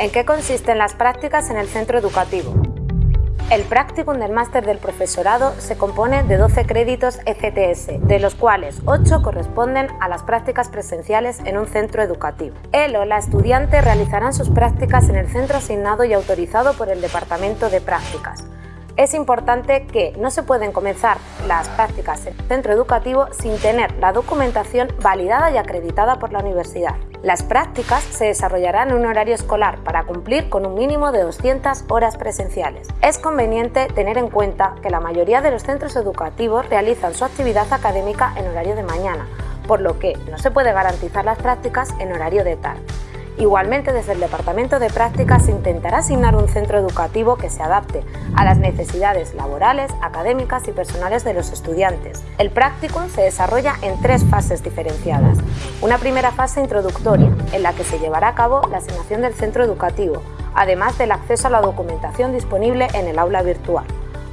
¿En qué consisten las prácticas en el centro educativo? El practicum del máster del profesorado se compone de 12 créditos ECTS, de los cuales 8 corresponden a las prácticas presenciales en un centro educativo. Él o la estudiante realizarán sus prácticas en el centro asignado y autorizado por el Departamento de Prácticas es importante que no se pueden comenzar las prácticas en el centro educativo sin tener la documentación validada y acreditada por la universidad. Las prácticas se desarrollarán en un horario escolar para cumplir con un mínimo de 200 horas presenciales. Es conveniente tener en cuenta que la mayoría de los centros educativos realizan su actividad académica en horario de mañana, por lo que no se puede garantizar las prácticas en horario de tarde. Igualmente, desde el Departamento de Prácticas se intentará asignar un centro educativo que se adapte a las necesidades laborales, académicas y personales de los estudiantes. El practicum se desarrolla en tres fases diferenciadas. Una primera fase introductoria, en la que se llevará a cabo la asignación del centro educativo, además del acceso a la documentación disponible en el aula virtual.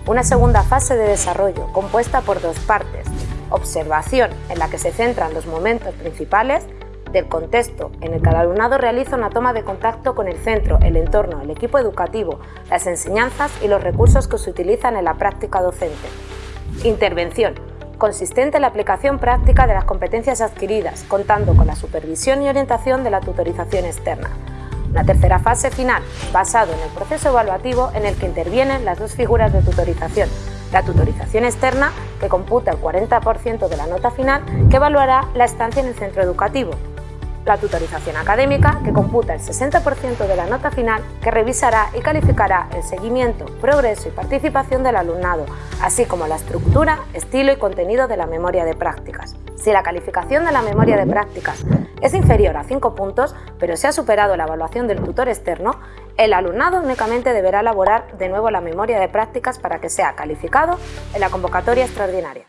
Una segunda fase de desarrollo, compuesta por dos partes. Observación, en la que se centran los momentos principales del contexto en el que el alumnado realiza una toma de contacto con el centro, el entorno, el equipo educativo, las enseñanzas y los recursos que se utilizan en la práctica docente. Intervención consistente en la aplicación práctica de las competencias adquiridas, contando con la supervisión y orientación de la tutorización externa. La tercera fase final, basado en el proceso evaluativo en el que intervienen las dos figuras de tutorización, la tutorización externa, que computa el 40% de la nota final, que evaluará la estancia en el centro educativo, la tutorización académica, que computa el 60% de la nota final, que revisará y calificará el seguimiento, progreso y participación del alumnado, así como la estructura, estilo y contenido de la memoria de prácticas. Si la calificación de la memoria de prácticas es inferior a 5 puntos, pero se ha superado la evaluación del tutor externo, el alumnado únicamente deberá elaborar de nuevo la memoria de prácticas para que sea calificado en la convocatoria extraordinaria.